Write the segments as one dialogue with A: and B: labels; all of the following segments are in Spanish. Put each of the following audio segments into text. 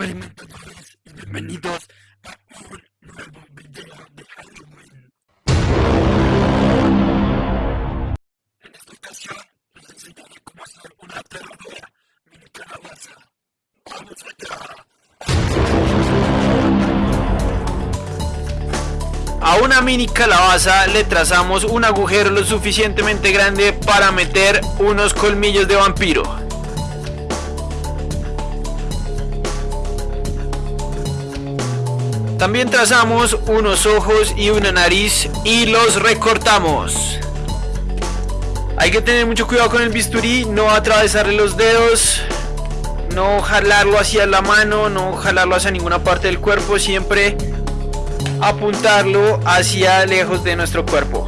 A: experimentos y bienvenidos a un nuevo video de Halloween. En esta ocasión les enseñaré cómo hacer una aterradora mini calabaza. ¡Vamos allá!
B: A una mini calabaza le trazamos un agujero lo suficientemente grande para meter unos colmillos de vampiro. También trazamos unos ojos y una nariz y los recortamos. Hay que tener mucho cuidado con el bisturí, no atravesarle los dedos, no jalarlo hacia la mano, no jalarlo hacia ninguna parte del cuerpo, siempre apuntarlo hacia lejos de nuestro cuerpo.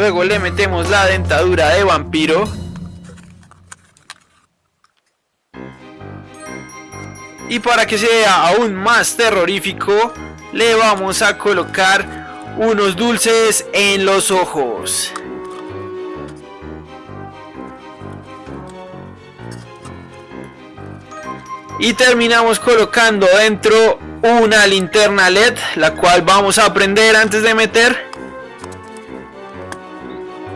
B: Luego le metemos la dentadura de vampiro. Y para que sea aún más terrorífico, le vamos a colocar unos dulces en los ojos. Y terminamos colocando dentro una linterna LED, la cual vamos a prender antes de meter.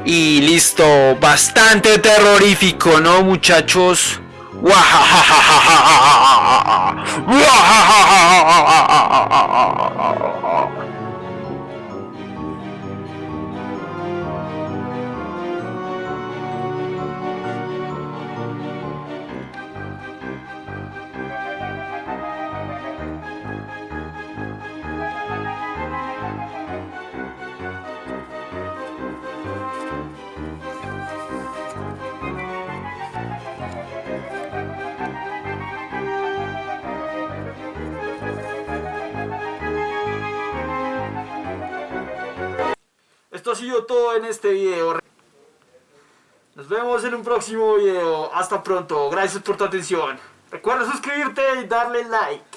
B: Y listo, bastante terrorífico, ¿no muchachos? Esto ha sido todo en este video. Nos vemos en un próximo video. Hasta pronto. Gracias por tu atención. Recuerda suscribirte y darle like.